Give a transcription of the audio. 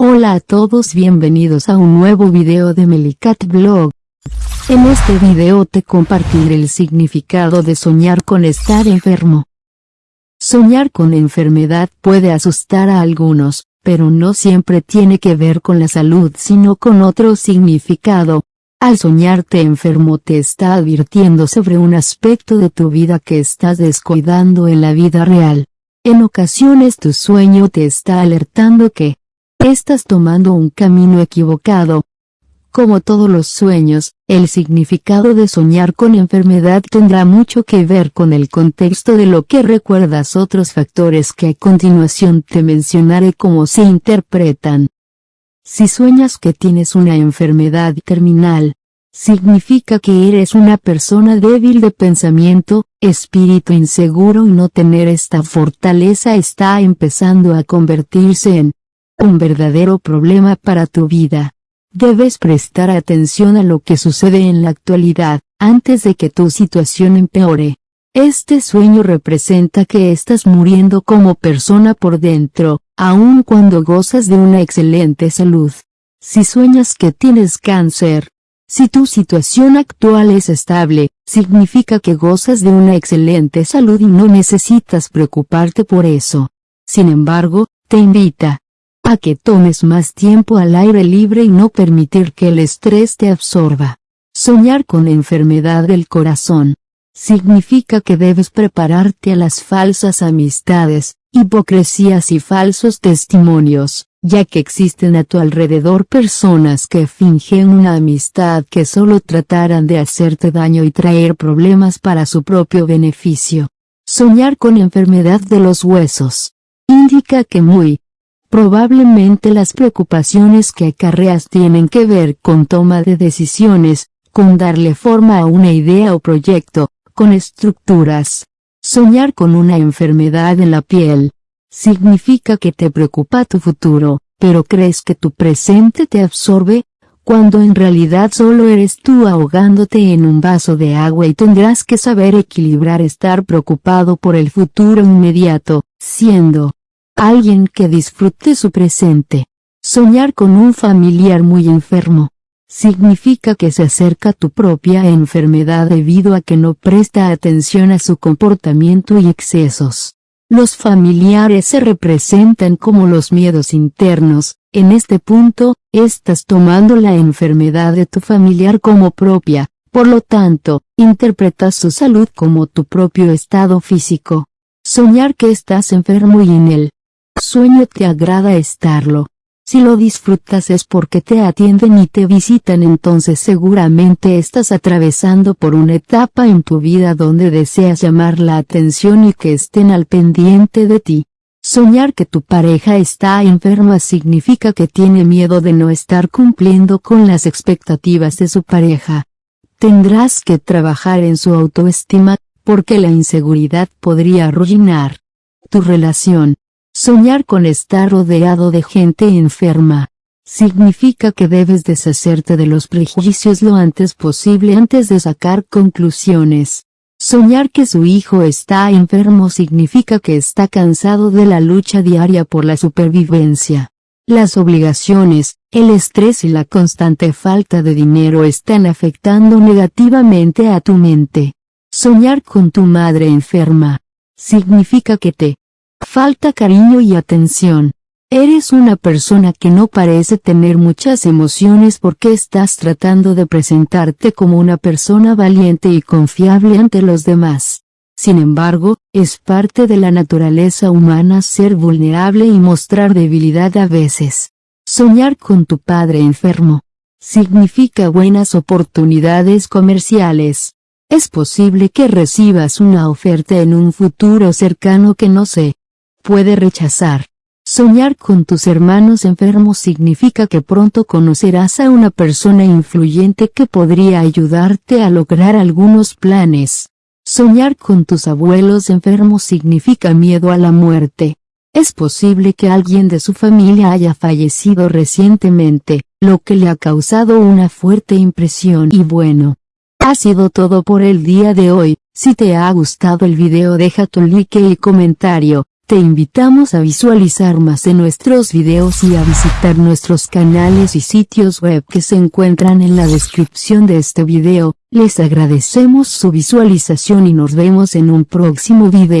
Hola a todos bienvenidos a un nuevo video de Melicat Blog. En este video te compartiré el significado de soñar con estar enfermo. Soñar con enfermedad puede asustar a algunos, pero no siempre tiene que ver con la salud sino con otro significado. Al soñarte enfermo te está advirtiendo sobre un aspecto de tu vida que estás descuidando en la vida real. En ocasiones tu sueño te está alertando que, estás tomando un camino equivocado. Como todos los sueños, el significado de soñar con enfermedad tendrá mucho que ver con el contexto de lo que recuerdas otros factores que a continuación te mencionaré cómo se interpretan. Si sueñas que tienes una enfermedad terminal, significa que eres una persona débil de pensamiento, espíritu inseguro y no tener esta fortaleza está empezando a convertirse en un verdadero problema para tu vida. Debes prestar atención a lo que sucede en la actualidad, antes de que tu situación empeore. Este sueño representa que estás muriendo como persona por dentro, aun cuando gozas de una excelente salud. Si sueñas que tienes cáncer, si tu situación actual es estable, significa que gozas de una excelente salud y no necesitas preocuparte por eso. Sin embargo, te invita, a que tomes más tiempo al aire libre y no permitir que el estrés te absorba. Soñar con enfermedad del corazón. Significa que debes prepararte a las falsas amistades, hipocresías y falsos testimonios, ya que existen a tu alrededor personas que fingen una amistad que solo tratarán de hacerte daño y traer problemas para su propio beneficio. Soñar con enfermedad de los huesos. Indica que muy, Probablemente las preocupaciones que acarreas tienen que ver con toma de decisiones, con darle forma a una idea o proyecto, con estructuras. Soñar con una enfermedad en la piel. Significa que te preocupa tu futuro, pero crees que tu presente te absorbe, cuando en realidad solo eres tú ahogándote en un vaso de agua y tendrás que saber equilibrar estar preocupado por el futuro inmediato, siendo Alguien que disfrute su presente. Soñar con un familiar muy enfermo. Significa que se acerca tu propia enfermedad debido a que no presta atención a su comportamiento y excesos. Los familiares se representan como los miedos internos, en este punto, estás tomando la enfermedad de tu familiar como propia, por lo tanto, interpretas su salud como tu propio estado físico. Soñar que estás enfermo y en él, sueño te agrada estarlo. Si lo disfrutas es porque te atienden y te visitan entonces seguramente estás atravesando por una etapa en tu vida donde deseas llamar la atención y que estén al pendiente de ti. Soñar que tu pareja está enferma significa que tiene miedo de no estar cumpliendo con las expectativas de su pareja. Tendrás que trabajar en su autoestima, porque la inseguridad podría arruinar tu relación. Soñar con estar rodeado de gente enferma. Significa que debes deshacerte de los prejuicios lo antes posible antes de sacar conclusiones. Soñar que su hijo está enfermo significa que está cansado de la lucha diaria por la supervivencia. Las obligaciones, el estrés y la constante falta de dinero están afectando negativamente a tu mente. Soñar con tu madre enferma. Significa que te Falta cariño y atención. Eres una persona que no parece tener muchas emociones porque estás tratando de presentarte como una persona valiente y confiable ante los demás. Sin embargo, es parte de la naturaleza humana ser vulnerable y mostrar debilidad a veces. Soñar con tu padre enfermo. Significa buenas oportunidades comerciales. Es posible que recibas una oferta en un futuro cercano que no sé puede rechazar. Soñar con tus hermanos enfermos significa que pronto conocerás a una persona influyente que podría ayudarte a lograr algunos planes. Soñar con tus abuelos enfermos significa miedo a la muerte. Es posible que alguien de su familia haya fallecido recientemente, lo que le ha causado una fuerte impresión y bueno. Ha sido todo por el día de hoy, si te ha gustado el video deja tu like y comentario, Te invitamos a visualizar más de nuestros videos y a visitar nuestros canales y sitios web que se encuentran en la descripción de este video. Les agradecemos su visualización y nos vemos en un próximo video.